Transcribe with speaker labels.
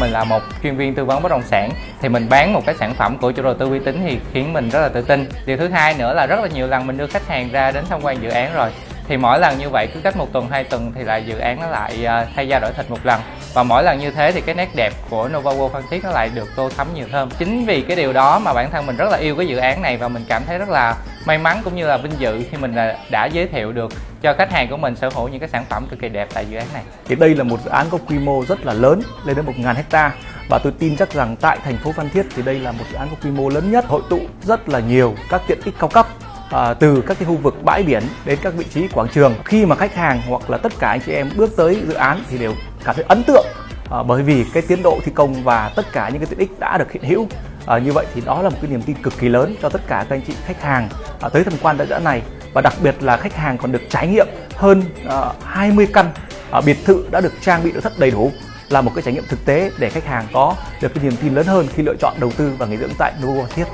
Speaker 1: mình là một chuyên viên tư vấn bất động sản thì mình bán một cái sản phẩm của chủ đầu tư uy tín thì khiến mình rất là tự tin. Điều thứ hai nữa là rất là nhiều lần mình đưa khách hàng ra đến tham quan dự án rồi thì mỗi lần như vậy, cứ cách một tuần, hai tuần thì lại dự án nó lại à, thay da đổi thịt một lần. Và mỗi lần như thế thì cái nét đẹp của Nova World Phan Thiết nó lại được tô thắm nhiều hơn. Chính vì cái điều đó mà bản thân mình rất là yêu cái dự án này và mình cảm thấy rất là may mắn cũng như là vinh dự khi mình là, đã giới thiệu được cho khách hàng của mình sở hữu những cái sản phẩm cực kỳ đẹp tại dự án này.
Speaker 2: Thì đây là một dự án có quy mô rất là lớn, lên đến 1.000 hecta. Và tôi tin chắc rằng tại thành phố Phan Thiết thì đây là một dự án có quy mô lớn nhất, hội tụ rất là nhiều các tiện ích cao cấp à, từ các cái khu vực bãi biển đến các vị trí quảng trường. Khi mà khách hàng hoặc là tất cả anh chị em bước tới dự án thì đều cảm thấy ấn tượng à, bởi vì cái tiến độ thi công và tất cả những cái tiện ích đã được hiện hữu. À, như vậy thì đó là một cái niềm tin cực kỳ lớn cho tất cả các anh chị khách hàng à, tới tham quan tại dự án này. Và đặc biệt là khách hàng còn được trải nghiệm hơn à, 20 căn à, biệt thự đã được trang bị nội thất đầy đủ là một cái trải nghiệm thực tế để khách hàng có được cái niềm tin lớn hơn khi lựa chọn đầu tư và nghỉ dưỡng tại Novo Thiết.